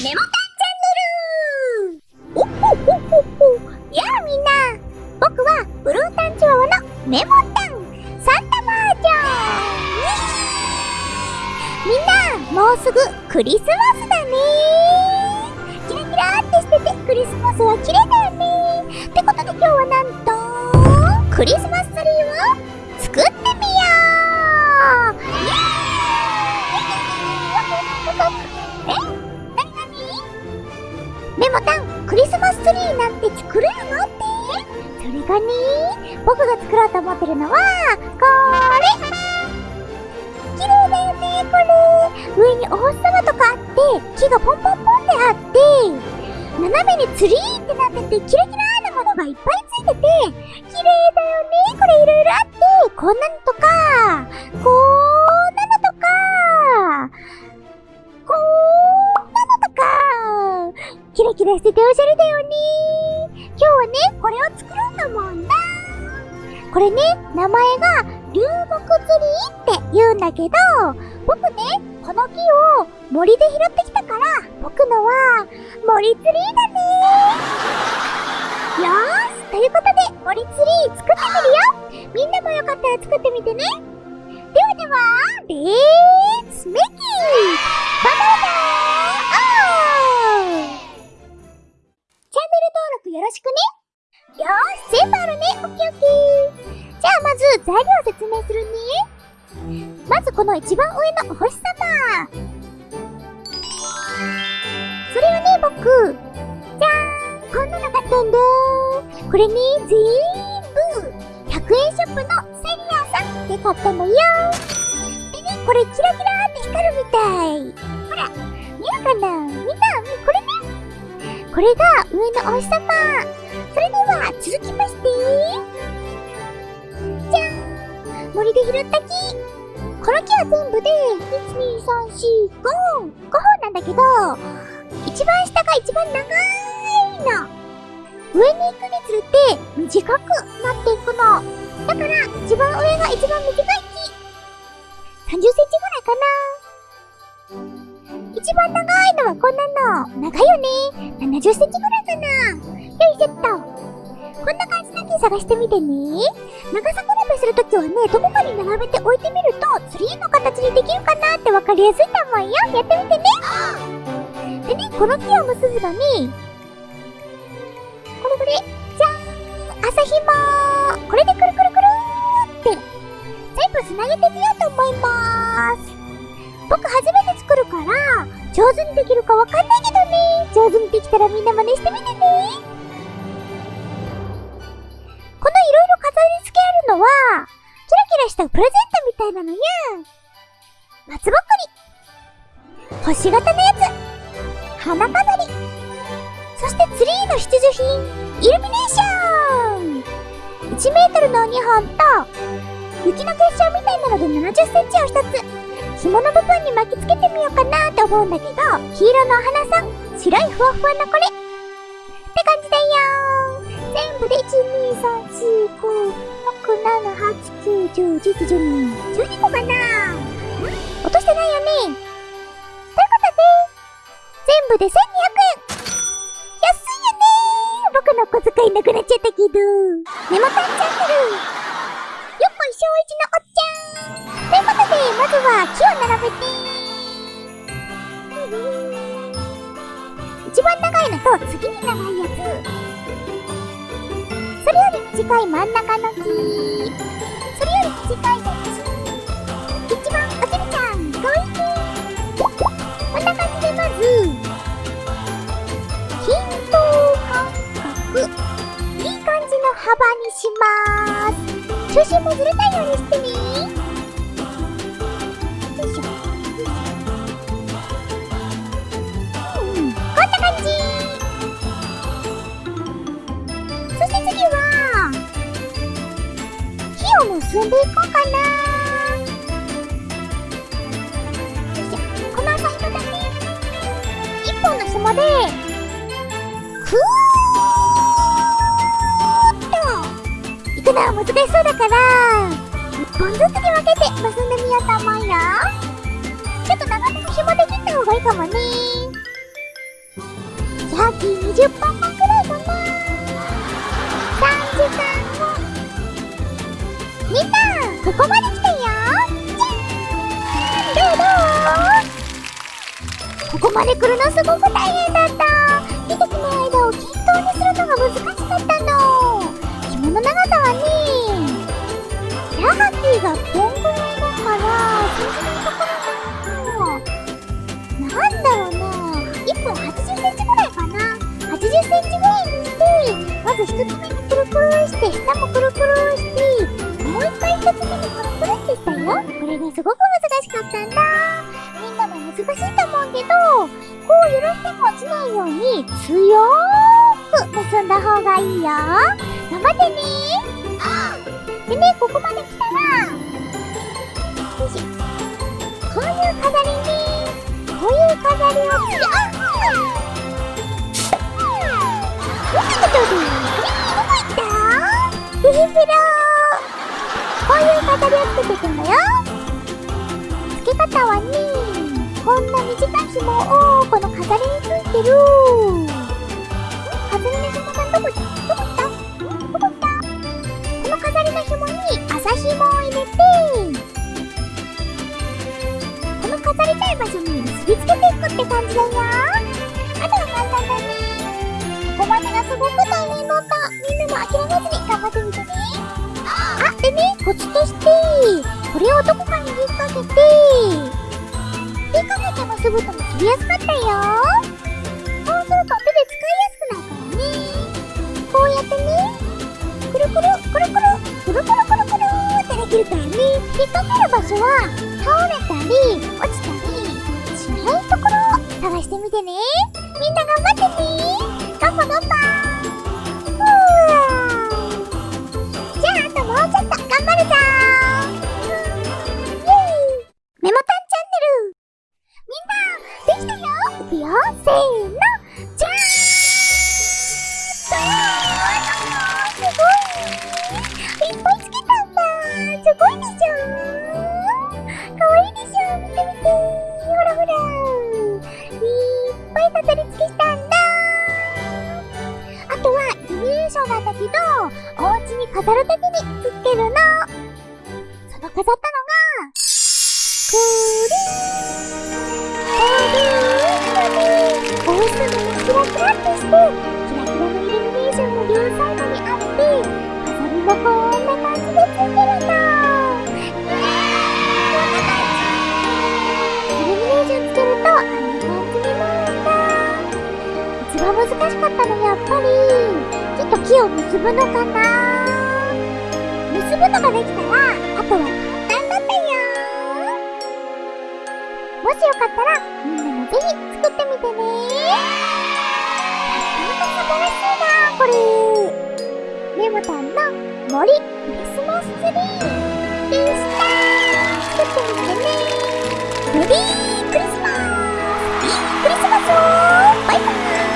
メモタンチャンネルおっほっほっほやあみんな僕はブルータンチワワのメモタンサンタバージョンみんなもうすぐクリスマスだねキラキラってしててクリスマスは綺麗だよねってことで今日はなんとクリスマスツリーを作ってメモタンクリスマスツリーなんて作れるのって。それがね僕が作ろうと思ってるのはこれ。綺麗だよねこれ。上にお星様とかあって木がポンポンポンってあって斜めにツリーってなっててキラキラなものがいっぱいついてて綺麗だよねこれいろいろあってこんなのキラキラしておしゃれだよね。今日はねこれを作ろうと思うんだ。これね名前が流木ツリーって言うんだけど僕ねこの木を森で拾ってきたから僕のは森ツリーだね。よーしということで森ツリー作ってみるよ。みんなもよかったら作ってみてね。ではではレッツメキー。ろしくね。よーし全部あるね。オッケーオッケー。じゃあまず材料を説明するね。まずこの一番上のお星様。それをね僕。じゃーん。こんなの買ったんだこれね全部。100円ショップのセリアさんで買ったのよ。でねこれキラキラーって光るみたい。ほら見えるかな。みんなこれこれが上のお星様それでは続きまして。じゃん。森で拾った木。この木は全部で12345 5本なんだけど一番下が一番長いの。上に行くにつれて短くなっていくの。だから一番上が一番短い木。30センチぐらいかな。一番長いのはこんなの。長いよね。70センチぐらいかな。よいしょっと。こんな感じだけ探してみてね。長さ比べするときはねどこかに並べて置いてみるとツリーの形にできるかなってわかりやすいと思うよ。やってみてね。でねこの木を結ぶのにこれこれじゃーん。朝ひもこれでくるくるくるーって全部つなげてみようと思います。僕初めて作るから上手にできるかわかんないけどね。上手にできたらみんな真似してみてね。このいろいろ飾り付けあるのはキラキラしたプレゼントみたいなのや。松ぼっくり。星型のやつ。花飾り。そしてツリーの必需品。イルミネーション。1メートルの2本と雪の結晶みたいなので70センチを1つ。紐の部分に巻きつけてみようかなって思うんだけど黄色のお花さん。白いふわふわのこれ。って感じだよ。全部で1 2 3 4 5 6 7 8 9 10 11 12 12個かな。落としてないよね。ということで全部で1200円。安いよね。僕の小遣いなくなっちゃったけど。メモタンチャンネルよっこいしょういちのおっちゃん。ということでまずは木を並べて。一番長いのと次に長いやつそれより短い真ん中の木それより短いやつ一番おちびちゃんかわいいこんな感じでまず均等間隔いい感じの幅にします。中心もずれないようにしてね木を結んでいこうかな。よいしょ。この朝日だね一本の紐でクーッといくのは難しそうだから一本ずつに分けて結んでみようと思うよ。ちょっと長めの紐で切った方がいいかもね。さっき20本分くらいかな。3時間。ここまで来たよじゃーんどうどうここまで来るのすごく大変だった。出てくる間を均等にするのが難しかったの。紐の長さはねラハキーがポンないように強ーく結んだ方がいいよ。頑張ってね。でねここまで来たらこういう飾りねこういう飾りをつけあっどこ行った？ピヒピロこういう飾りをつけて いくんだよ。付け方はねこんな短い紐をこの飾りについてる。飾りの紐がどこ行ったどこ行った？どこ行ったこの飾りの紐に麻紐を入れて。この飾りたい場所に結びつけていくって感じだよ。あとは簡単だね。ここまでがすごく大変だった。みんなも諦めずに頑張ってみてね。あでねコツとしてこれをどこかに引っ掛けて引っ掛けて結ぶと結びやすかったよ。そうすると手で使いやすくなるからね。こうやってね。くるくるくるくるくるくるくるくるってできるからね。引っ掛ける場所は倒れたり落ちたりしないところを探してみてね。みんな頑張ってね。ガンパガンパほらほら。いっぱい飾り付けしたんだ。あとはイルミネーションなんだ。けどお家に飾るときにつけるの。その飾ったのがくるこうしたのもキラキラってして、難しかったのやっぱり。ちょっと木を結ぶのかな。結ぶのができたらあとは簡単だったよ。もしよかったらみんなもぜひ作ってみてね。ほんと素晴らしいなこれ。レモタんの森クリスマスツリーでした。作ってみてね。メリークリスマス。ビークリスマスをバイバイ。